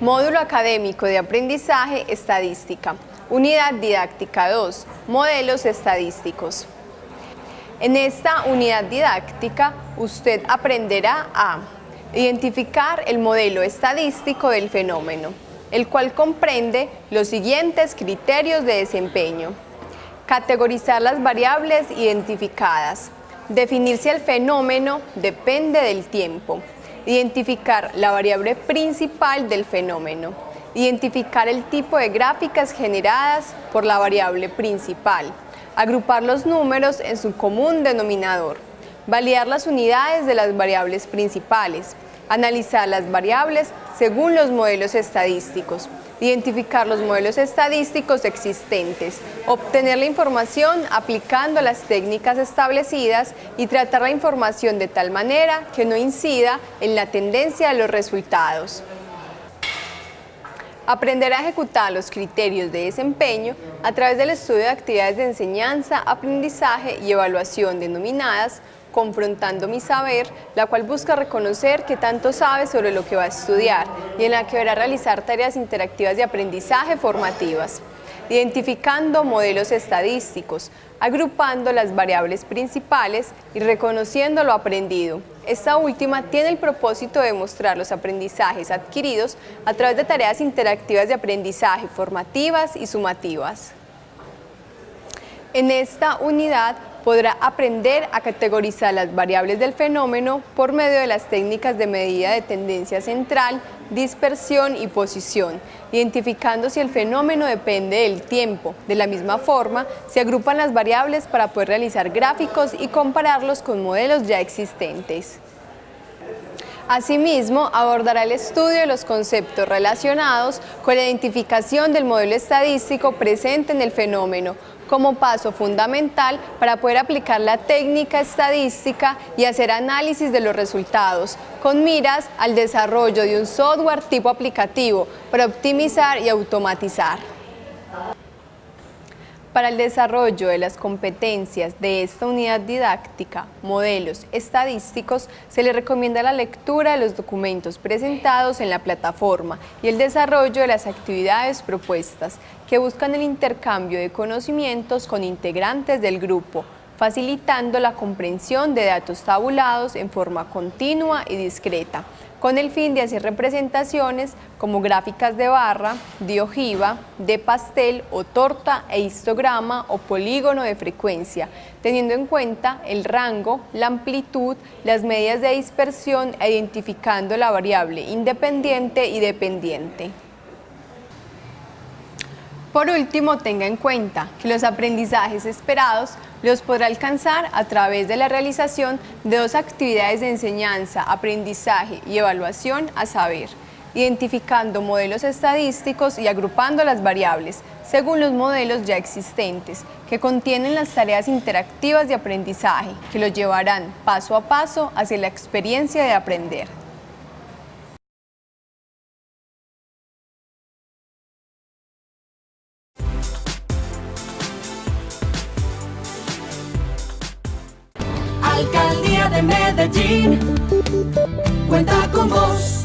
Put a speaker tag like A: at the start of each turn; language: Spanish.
A: Módulo Académico de Aprendizaje Estadística. Unidad Didáctica 2. Modelos Estadísticos. En esta unidad didáctica usted aprenderá a identificar el modelo estadístico del fenómeno, el cual comprende los siguientes criterios de desempeño. Categorizar las variables identificadas. Definir si el fenómeno depende del tiempo Identificar la variable principal del fenómeno. Identificar el tipo de gráficas generadas por la variable principal. Agrupar los números en su común denominador. Validar las unidades de las variables principales. Analizar las variables según los modelos estadísticos identificar los modelos estadísticos existentes, obtener la información aplicando las técnicas establecidas y tratar la información de tal manera que no incida en la tendencia de los resultados. Aprender a ejecutar los criterios de desempeño a través del estudio de actividades de enseñanza, aprendizaje y evaluación denominadas confrontando mi saber, la cual busca reconocer que tanto sabe sobre lo que va a estudiar y en la que deberá realizar tareas interactivas de aprendizaje formativas identificando modelos estadísticos, agrupando las variables principales y reconociendo lo aprendido. Esta última tiene el propósito de mostrar los aprendizajes adquiridos a través de tareas interactivas de aprendizaje formativas y sumativas. En esta unidad podrá aprender a categorizar las variables del fenómeno por medio de las técnicas de medida de tendencia central, dispersión y posición, identificando si el fenómeno depende del tiempo. De la misma forma, se agrupan las variables para poder realizar gráficos y compararlos con modelos ya existentes. Asimismo, abordará el estudio de los conceptos relacionados con la identificación del modelo estadístico presente en el fenómeno, como paso fundamental para poder aplicar la técnica estadística y hacer análisis de los resultados, con miras al desarrollo de un software tipo aplicativo para optimizar y automatizar. Para el desarrollo de las competencias de esta unidad didáctica, modelos estadísticos, se le recomienda la lectura de los documentos presentados en la plataforma y el desarrollo de las actividades propuestas, que buscan el intercambio de conocimientos con integrantes del grupo, facilitando la comprensión de datos tabulados en forma continua y discreta, con el fin de hacer representaciones como gráficas de barra, de ojiva, de pastel o torta e histograma o polígono de frecuencia, teniendo en cuenta el rango, la amplitud, las medidas de dispersión e identificando la variable independiente y dependiente. Por último, tenga en cuenta que los aprendizajes esperados los podrá alcanzar a través de la realización de dos actividades de enseñanza, aprendizaje y evaluación a saber, identificando modelos estadísticos y agrupando las variables según los modelos ya existentes, que contienen las tareas interactivas de aprendizaje, que los llevarán paso a paso hacia la experiencia de aprender.
B: Alcaldía de Medellín cuenta con vos.